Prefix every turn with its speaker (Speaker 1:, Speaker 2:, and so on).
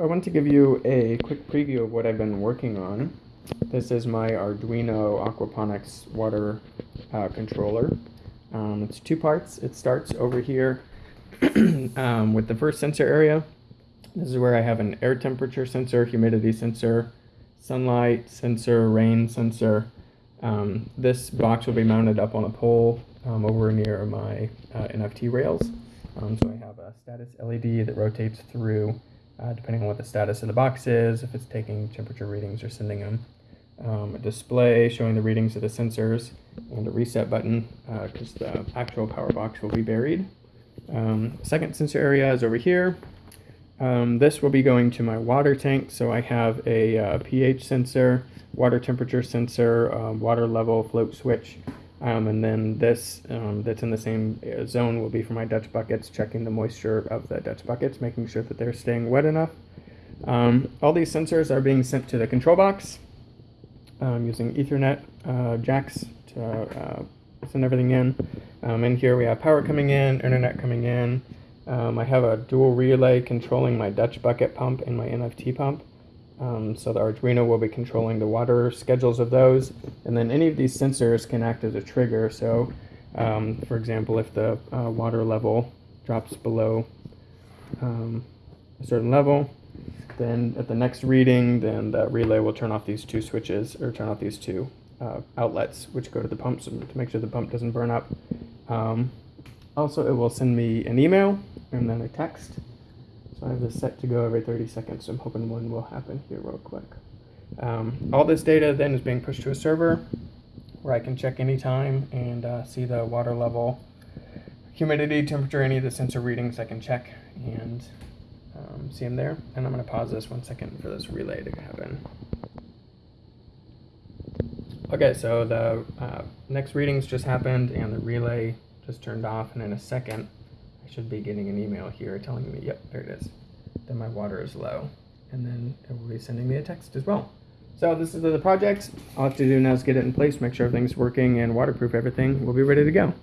Speaker 1: I want to give you a quick preview of what I've been working on. This is my Arduino Aquaponics water uh, controller. Um, it's two parts. It starts over here um, with the first sensor area. This is where I have an air temperature sensor, humidity sensor, sunlight sensor, rain sensor. Um, this box will be mounted up on a pole um, over near my uh, NFT rails. Um, so I have a status LED that rotates through uh, depending on what the status of the box is, if it's taking temperature readings or sending them. Um, a display showing the readings of the sensors and a reset button because uh, the actual power box will be buried. Um, second sensor area is over here. Um, this will be going to my water tank. So I have a uh, pH sensor, water temperature sensor, um, water level float switch, um, and then this um, that's in the same uh, zone will be for my Dutch buckets, checking the moisture of the Dutch buckets, making sure that they're staying wet enough. Um, all these sensors are being sent to the control box um, using Ethernet uh, jacks to uh, send everything in. Um, in here we have power coming in, internet coming in. Um, I have a dual relay controlling my Dutch bucket pump and my NFT pump. Um, so the Arduino will be controlling the water schedules of those. And then any of these sensors can act as a trigger. So um, for example, if the uh, water level drops below um, a certain level, then at the next reading, then the relay will turn off these two switches or turn off these two uh, outlets, which go to the pumps to make sure the pump doesn't burn up. Um, also, it will send me an email and then a text so I have this set to go every 30 seconds, so I'm hoping one will happen here real quick. Um, all this data then is being pushed to a server where I can check anytime and uh, see the water level, humidity, temperature, any of the sensor readings I can check and um, see them there. And I'm going to pause this one second for this relay to happen. Okay, so the uh, next readings just happened and the relay just turned off and in a second should be getting an email here telling me, yep, there it is, that my water is low. And then it will be sending me a text as well. So this is the project. All I have to do now is get it in place, make sure everything's working and waterproof everything. We'll be ready to go.